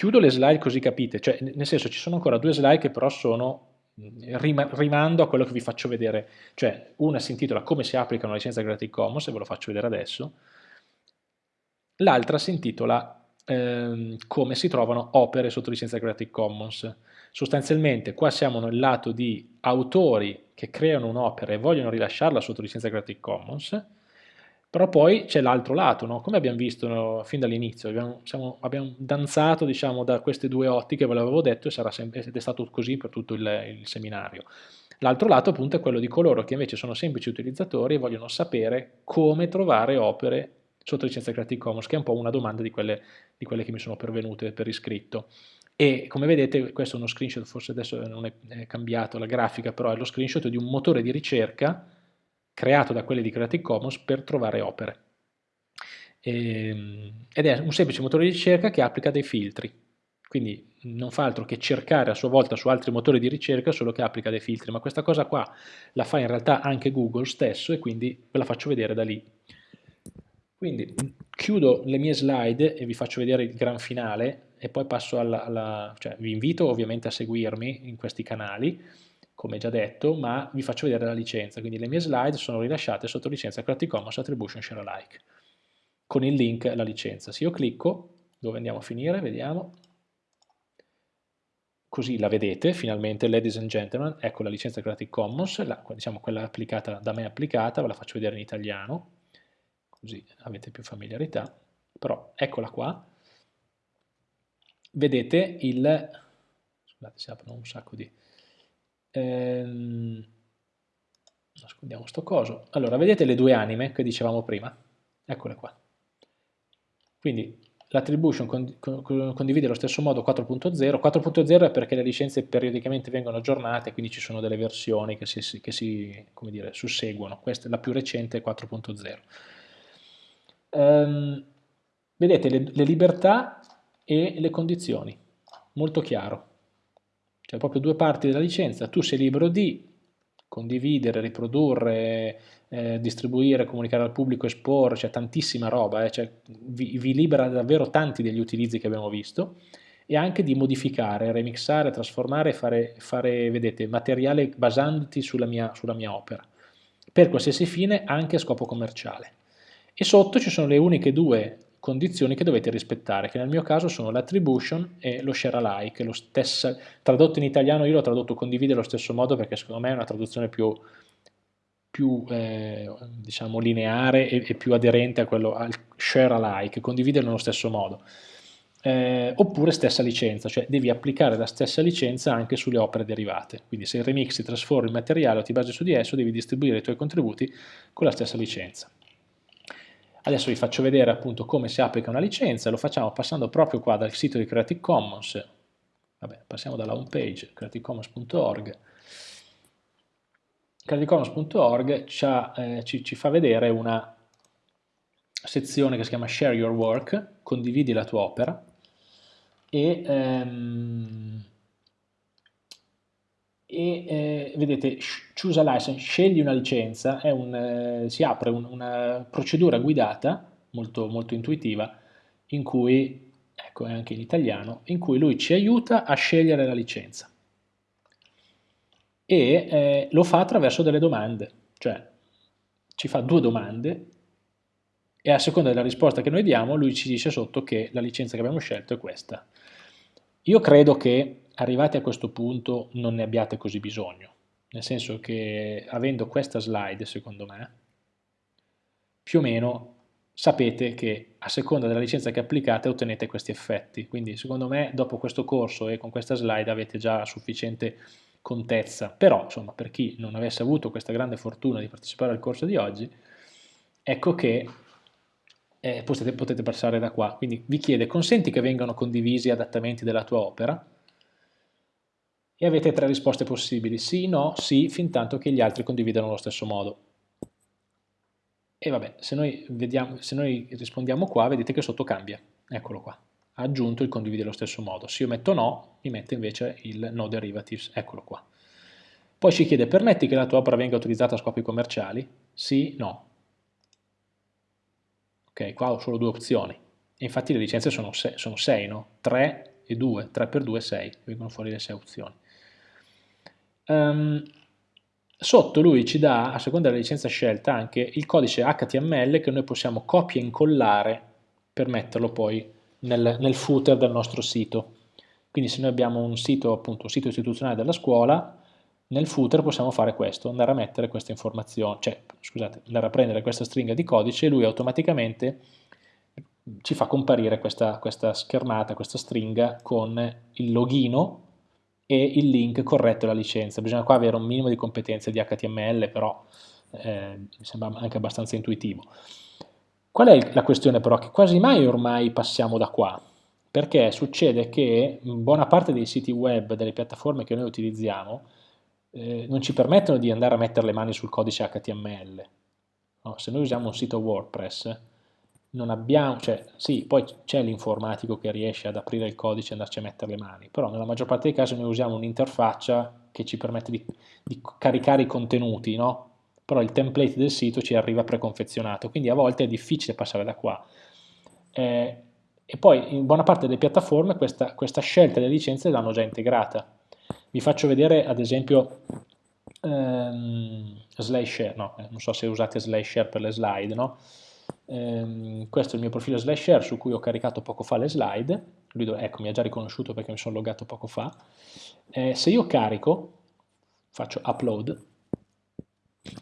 chiudo le slide così capite, cioè nel senso ci sono ancora due slide che però sono rimando a quello che vi faccio vedere, cioè una si intitola come si applica una licenza Creative Commons e ve lo faccio vedere adesso, l'altra si intitola ehm, come si trovano opere sotto licenza Creative Commons. Sostanzialmente qua siamo nel lato di autori che creano un'opera e vogliono rilasciarla sotto licenza Creative Commons, però poi c'è l'altro lato, no? come abbiamo visto fin dall'inizio, abbiamo, abbiamo, danzato diciamo, da queste due ottiche, ve l'avevo detto, ed è stato così per tutto il, il seminario. L'altro lato appunto è quello di coloro che invece sono semplici utilizzatori e vogliono sapere come trovare opere sotto licenza Creative Commons, che è un po' una domanda di quelle, di quelle che mi sono pervenute per iscritto. E come vedete questo è uno screenshot, forse adesso non è cambiato la grafica, però è lo screenshot di un motore di ricerca creato da quelli di Creative Commons per trovare opere. E, ehm, ed è un semplice motore di ricerca che applica dei filtri, quindi non fa altro che cercare a sua volta su altri motori di ricerca, solo che applica dei filtri, ma questa cosa qua la fa in realtà anche Google stesso e quindi ve la faccio vedere da lì. Quindi chiudo le mie slide e vi faccio vedere il gran finale e poi passo alla, alla cioè vi invito ovviamente a seguirmi in questi canali come già detto, ma vi faccio vedere la licenza, quindi le mie slide sono rilasciate sotto licenza Creative Commons Attribution Share Alike, con il link alla licenza. Se io clicco, dove andiamo a finire, vediamo, così la vedete, finalmente, ladies and gentlemen, ecco la licenza Creative Commons, la, diciamo quella applicata, da me applicata, ve la faccio vedere in italiano, così avete più familiarità, però eccola qua, vedete il, scusate si aprono un sacco di ehm, nascondiamo sto coso, allora vedete le due anime che dicevamo prima? Eccole qua. Quindi l'attribution con, con, condivide allo stesso modo 4.0, 4.0 è perché le licenze periodicamente vengono aggiornate, quindi ci sono delle versioni che si, che si dire, susseguono, questa è la più recente 4.0. Um, vedete le, le libertà e le condizioni, molto chiaro cioè proprio due parti della licenza, tu sei libero di condividere, riprodurre, eh, distribuire, comunicare al pubblico, esporre, c'è cioè tantissima roba, eh, cioè vi, vi, libera davvero tanti degli utilizzi che abbiamo visto e anche di modificare, remixare, trasformare, fare, fare vedete, materiale basandoti sulla mia, sulla mia opera, per qualsiasi fine anche a scopo commerciale. E sotto ci sono le uniche due condizioni che dovete rispettare, che nel mio caso sono l'attribution e lo share alike, lo stesso, tradotto in italiano io l'ho tradotto condivide allo stesso modo perché secondo me è una traduzione più, più eh, diciamo lineare e, e, più aderente a quello al share alike, condividere nello stesso modo. Eh, oppure stessa licenza, cioè devi applicare la stessa licenza anche sulle opere derivate, quindi se remixi, trasformi il materiale o ti basi su di esso devi distribuire i tuoi contributi con la stessa licenza. Adesso vi faccio vedere appunto come si applica una licenza, lo facciamo passando proprio qua dal sito di Creative Commons, vabbè, passiamo dalla home page creativecommons.org, creativecommons.org eh, ci, ci, fa vedere una sezione che si chiama Share Your Work, condividi la tua opera, e ehm, e eh, vedete choose a license, scegli una licenza, un, eh, si apre un, una procedura guidata molto, molto intuitiva in cui, ecco è anche in italiano, in cui lui ci aiuta a scegliere la licenza e eh, lo fa attraverso delle domande, cioè ci fa due domande e a seconda della risposta che noi diamo lui ci dice sotto che la licenza che abbiamo scelto è questa. Io credo che arrivati a questo punto non ne abbiate così bisogno, nel senso che avendo questa slide, secondo me, più o meno sapete che a seconda della licenza che applicate ottenete questi effetti, quindi secondo me dopo questo corso e con questa slide avete già sufficiente contezza, però insomma per chi non avesse avuto questa grande fortuna di partecipare al corso di oggi, ecco che eh, potete, potete passare da qua, quindi vi chiede consenti che vengano condivisi adattamenti della tua opera, e avete tre risposte possibili, sì, no, sì, fin tanto che gli altri condividano allo stesso modo. E vabbè, se noi, vediamo, se noi rispondiamo qua, vedete che sotto cambia, eccolo qua, ha aggiunto il condivide allo stesso modo. Se io metto no, mi mette invece il no derivatives, eccolo qua. Poi ci chiede, permetti che la tua opera venga utilizzata a scopi commerciali? Sì, no. Ok, qua ho solo due opzioni. E infatti le licenze sono 6, sono sei, no? 3 e 2, 3 per 2 è 6, vengono fuori le 6 opzioni. Um, sotto lui ci dà, a seconda della licenza scelta, anche il codice HTML che noi possiamo copia e incollare per metterlo poi nel, nel footer del nostro sito. Quindi se noi abbiamo un sito, appunto, un sito istituzionale della scuola, nel footer possiamo fare questo, andare a mettere questa informazione, cioè, scusate, andare a prendere questa stringa di codice e lui automaticamente ci fa comparire questa, questa schermata, questa stringa con il login e il link corretto alla licenza. Bisogna qua avere un minimo di competenze di HTML, però eh, mi sembra anche abbastanza intuitivo. Qual è la questione però? Che quasi mai ormai passiamo da qua, perché succede che buona parte dei siti web, delle piattaforme che noi utilizziamo, eh, non ci permettono di andare a mettere le mani sul codice HTML. No, se noi usiamo un sito WordPress, non abbiamo, cioè sì, poi c'è l'informatico che riesce ad aprire il codice e andarci a mettere le mani, però nella maggior parte dei casi noi usiamo un'interfaccia che ci permette di, di, caricare i contenuti, no? Però il template del sito ci arriva preconfezionato, quindi a volte è difficile passare da qua. Eh, e poi in buona parte delle piattaforme questa, questa scelta delle licenze l'hanno già integrata, vi faccio vedere ad esempio ehm, SlideShare, no, eh, non so se usate SlideShare per le slide, no? Ehm, questo è il mio profilo SlideShare su cui ho caricato poco fa le slide, Lui, ecco mi ha già riconosciuto perché mi sono logato poco fa, eh, se io carico, faccio upload,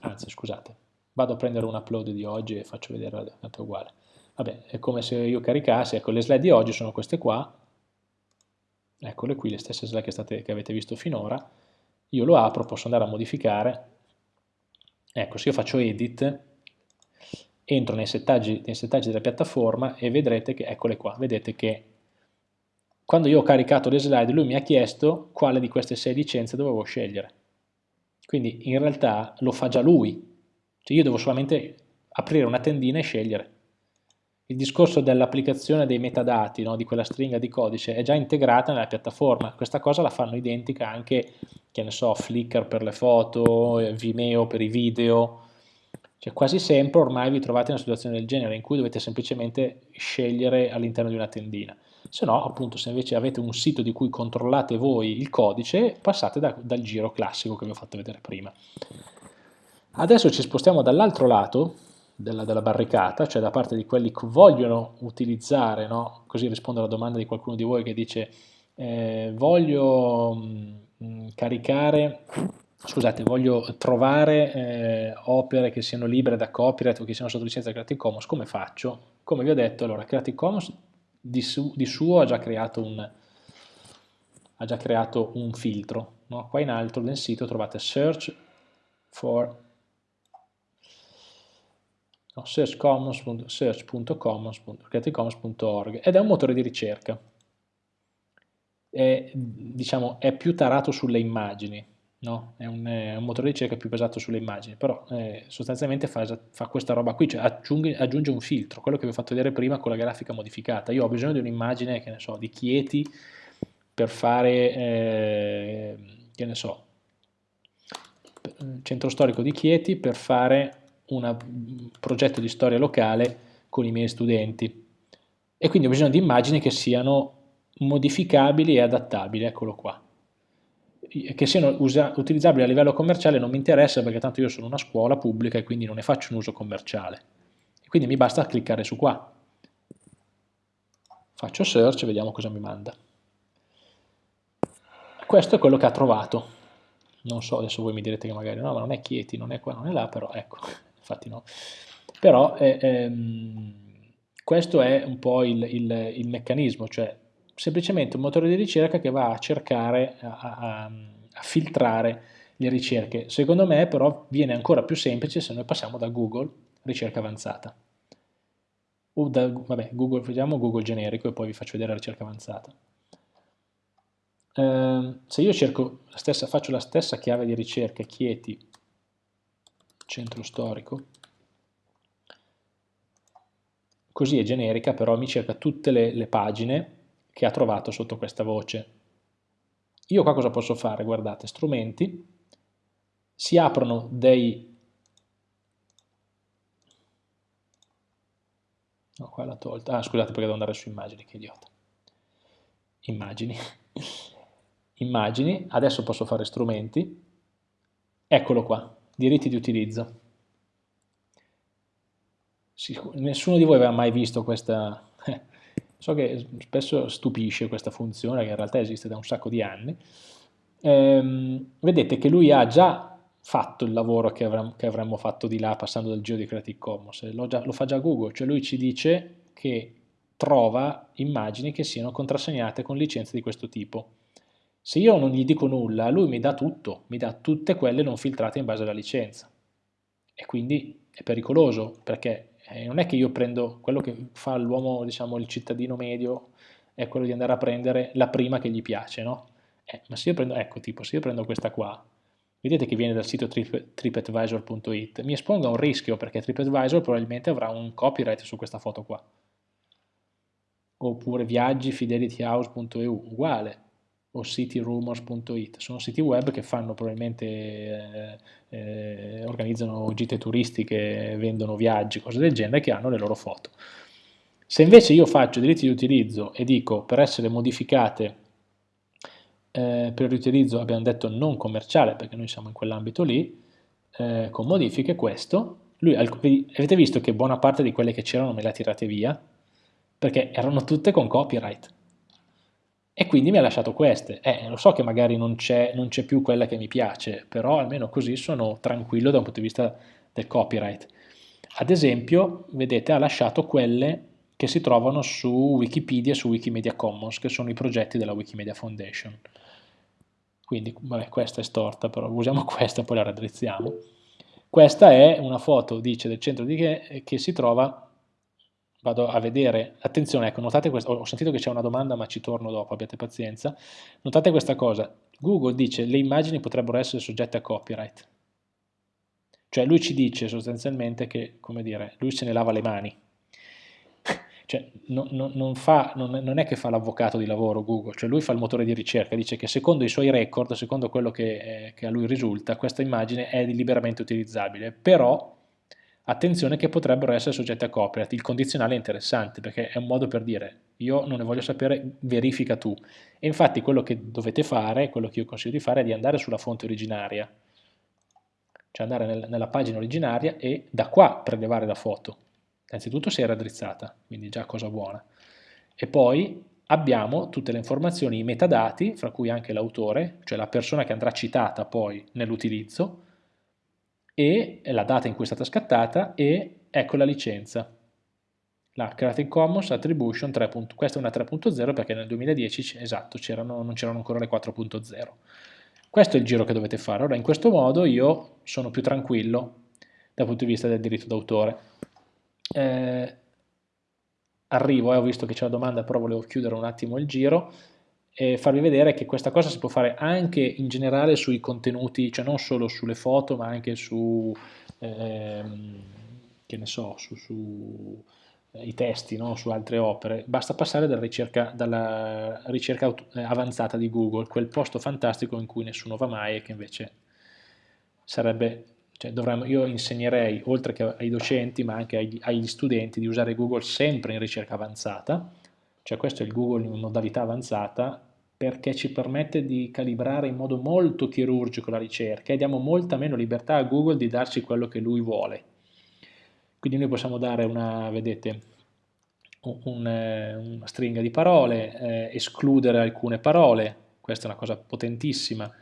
anzi scusate, vado a prendere un upload di oggi e faccio vedere, è uguale, vabbè, è come se io caricassi, ecco le slide di oggi sono queste qua, eccole qui le stesse slide che, state, che avete visto finora, io lo apro, posso andare a modificare, ecco se io faccio edit, entro nei settaggi, nei settaggi della piattaforma e vedrete che, eccole qua, vedete che quando io ho caricato le slide lui mi ha chiesto quale di queste sei licenze dovevo scegliere. Quindi in realtà lo fa già lui, cioè io devo solamente aprire una tendina e scegliere il discorso dell'applicazione dei metadati, no, di quella stringa di codice, è già integrata nella piattaforma. Questa cosa la fanno identica anche, che ne so, Flickr per le foto, Vimeo per i video. Cioè quasi sempre ormai vi trovate in una situazione del genere in cui dovete semplicemente scegliere all'interno di una tendina. Se no, appunto, se invece avete un sito di cui controllate voi il codice, passate da, dal giro classico che vi ho fatto vedere prima. Adesso ci spostiamo dall'altro lato, della, della, barricata, cioè da parte di quelli che vogliono utilizzare, no? così rispondo alla domanda di qualcuno di voi che dice eh, voglio mh, mm, caricare, scusate, voglio trovare eh, opere che siano libere da copyright o che siano sotto licenza Creative Commons, come faccio? Come vi ho detto, allora Creative Commons di, su, di suo ha già creato un, già creato un filtro, no? qua in alto nel sito trovate search for no, search.commons.creativecommons.org ed è un motore di ricerca. È, diciamo, è più tarato sulle immagini, no? è, un, è, un, motore di ricerca più basato sulle immagini, però eh, sostanzialmente fa, fa, questa roba qui, cioè aggiunge, aggiunge, un filtro, quello che vi ho fatto vedere prima con la grafica modificata. Io ho bisogno di un'immagine, che ne so, di Chieti per fare, eh, che ne so, centro storico di Chieti per fare un progetto di storia locale con i miei studenti e quindi ho bisogno di immagini che siano modificabili e adattabili, eccolo qua. Che siano utilizzabili a livello commerciale non mi interessa perché tanto io sono una scuola pubblica e quindi non ne faccio un uso commerciale. Quindi mi basta cliccare su qua. Faccio search e vediamo cosa mi manda. Questo è quello che ha trovato. Non so, adesso voi mi direte che magari no, ma non è Chieti, non è qua, non è là, però ecco, infatti no. Però eh, ehm, questo è un po' il, il, il, meccanismo, cioè semplicemente un motore di ricerca che va a cercare, a, a, a filtrare le ricerche. Secondo me però viene ancora più semplice se noi passiamo da Google, ricerca avanzata. O da, vabbè, Google, vediamo Google generico e poi vi faccio vedere la ricerca avanzata. Eh, se io cerco la stessa, faccio la stessa chiave di ricerca, Chieti, centro storico, così è generica, però mi cerca tutte le, le pagine che ha trovato sotto questa voce. Io qua cosa posso fare? Guardate, strumenti, si aprono dei... No, qua l'ha tolta. Ah, scusate perché devo andare su immagini, che idiota. immagini, immagini, adesso posso fare strumenti, eccolo qua, diritti di utilizzo. Nessuno di voi aveva mai visto questa, so che spesso stupisce questa funzione che in realtà esiste da un sacco di anni, ehm, vedete che lui ha già fatto il lavoro che avremmo, che avremmo fatto di là passando dal giro di Creative Commons, lo, già, lo fa già Google, cioè lui ci dice che trova immagini che siano contrassegnate con licenze di questo tipo. Se io non gli dico nulla, lui mi dà tutto, mi dà tutte quelle non filtrate in base alla licenza. E quindi è pericoloso, perché eh, non è che io prendo quello che fa l'uomo, diciamo, il cittadino medio, è quello di andare a prendere la prima che gli piace, no? Eh, ma se io prendo, ecco, tipo, se io prendo questa qua, vedete che viene dal sito trip, tripadvisor.it, mi espongo a un rischio perché TripAdvisor probabilmente avrà un copyright su questa foto qua. Oppure viaggi fidelityhouse.eu, uguale, o cityrumors.it, sono siti web che fanno probabilmente, eh, eh, organizzano gite turistiche, vendono viaggi, cose del genere, che hanno le loro foto. Se invece io faccio diritti di utilizzo e dico per essere modificate eh, per riutilizzo abbiamo detto non commerciale perché noi siamo in quell'ambito lì, eh, con modifiche questo, lui, avete visto che buona parte di quelle che c'erano me le ha tirate via, perché erano tutte con copyright, e quindi mi ha lasciato queste. Eh, lo so che magari non c'è più quella che mi piace, però almeno così sono tranquillo da un punto di vista del copyright. Ad esempio, vedete, ha lasciato quelle che si trovano su Wikipedia e su Wikimedia Commons, che sono i progetti della Wikimedia Foundation quindi vabbè, questa è storta, però usiamo questa e poi la raddrizziamo. Questa è una foto, dice, del centro di che, che si trova, vado a vedere, attenzione, ecco, notate questo, ho sentito che c'è una domanda ma ci torno dopo, abbiate pazienza, notate questa cosa, Google dice le immagini potrebbero essere soggette a copyright, cioè lui ci dice sostanzialmente che, come dire, lui se ne lava le mani, cioè, non, non, fa, non, è che fa l'avvocato di lavoro Google, cioè lui fa il motore di ricerca, dice che secondo i suoi record, secondo quello che, eh, che a lui risulta, questa immagine è liberamente utilizzabile, però attenzione che potrebbero essere soggette a copyright, il condizionale è interessante perché è un modo per dire io non ne voglio sapere, verifica tu. E infatti quello che dovete fare, quello che io consiglio di fare è di andare sulla fonte originaria, cioè andare nel, nella pagina originaria e da qua prelevare la foto Innanzitutto si è raddrizzata, quindi già cosa buona. E poi abbiamo tutte le informazioni, i metadati, fra cui anche l'autore, cioè la persona che andrà citata poi nell'utilizzo, e la data in cui è stata scattata, e ecco la licenza. La Creative Commons Attribution 3. Questa è una 3.0 perché nel 2010, esatto, non c'erano ancora le 4.0. Questo è il giro che dovete fare. Ora, in questo modo io sono più tranquillo dal punto di vista del diritto d'autore eh, arrivo, eh, ho visto che c'è la domanda, però volevo chiudere un attimo il giro e farvi vedere che questa cosa si può fare anche in generale sui contenuti, cioè non solo sulle foto, ma anche su, ehm, che ne so, su, su eh, i testi, no? su altre opere, basta passare dalla ricerca, dalla ricerca eh, avanzata di Google, quel posto fantastico in cui nessuno va mai e che invece sarebbe cioè dovremmo, io insegnerei, oltre che ai docenti, ma anche agli, agli, studenti, di usare Google sempre in ricerca avanzata, cioè questo è il Google in modalità avanzata, perché ci permette di calibrare in modo molto chirurgico la ricerca e diamo molta meno libertà a Google di darci quello che lui vuole. Quindi noi possiamo dare una, vedete, un, eh, una stringa di parole, eh, escludere alcune parole, questa è una cosa potentissima,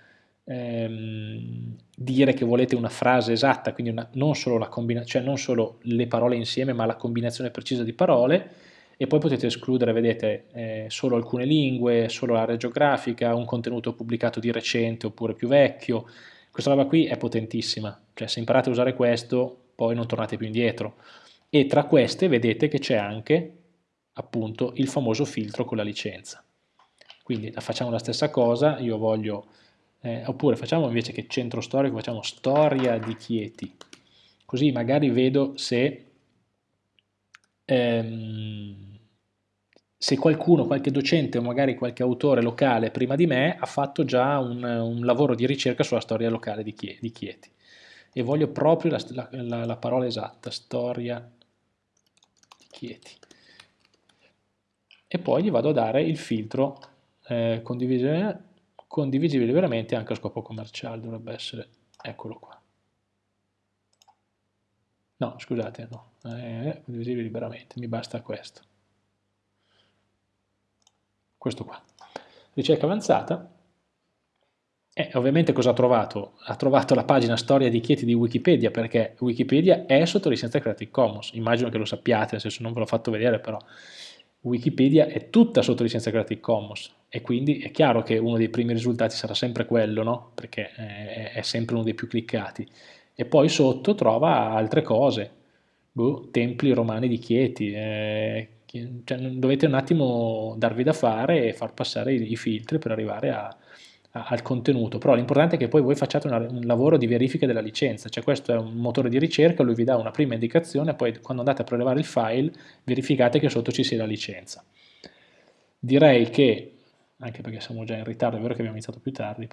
ehm, dire che volete una frase esatta, quindi una, non, solo cioè non solo le parole insieme, ma la combinazione precisa di parole, e poi potete escludere, vedete, eh, solo alcune lingue, solo l'area geografica, un contenuto pubblicato di recente oppure più vecchio. Questa roba qui è potentissima, cioè se imparate a usare questo poi non tornate più indietro. E tra queste vedete che c'è anche appunto il famoso filtro con la licenza. Quindi facciamo la stessa cosa, io voglio eh, oppure facciamo invece che centro storico, facciamo storia di Chieti, così magari vedo se, ehm, se qualcuno, qualche docente o magari qualche autore locale prima di me ha fatto già un, un lavoro di ricerca sulla storia locale di Chieti. Di Chieti. E voglio proprio la, la, la parola esatta, storia di Chieti. E poi gli vado a dare il filtro eh, condivisibile, condivisibile liberamente anche a scopo commerciale, dovrebbe essere, eccolo qua. No, scusate, no, eh, condivisibile liberamente, mi basta questo. Questo qua. Ricerca avanzata, e ovviamente cosa ha trovato? Ha trovato la pagina storia di Chieti di Wikipedia, perché Wikipedia è sotto licenza Creative Commons, immagino che lo sappiate, nel senso non ve l'ho fatto vedere, però Wikipedia è tutta sotto licenza Creative Commons, e quindi è chiaro che uno dei primi risultati sarà sempre quello, no? perché è, sempre uno dei più cliccati. E poi sotto trova altre cose, boh, templi romani di Chieti, eh, cioè, dovete un attimo darvi da fare e far passare i, i filtri per arrivare a, al contenuto, però l'importante è che poi voi facciate una, un lavoro di verifica della licenza, cioè questo è un motore di ricerca, lui vi dà una prima indicazione, poi quando andate a prelevare il file verificate che sotto ci sia la licenza. Direi che, anche perché siamo già in ritardo, è vero che abbiamo iniziato più tardi,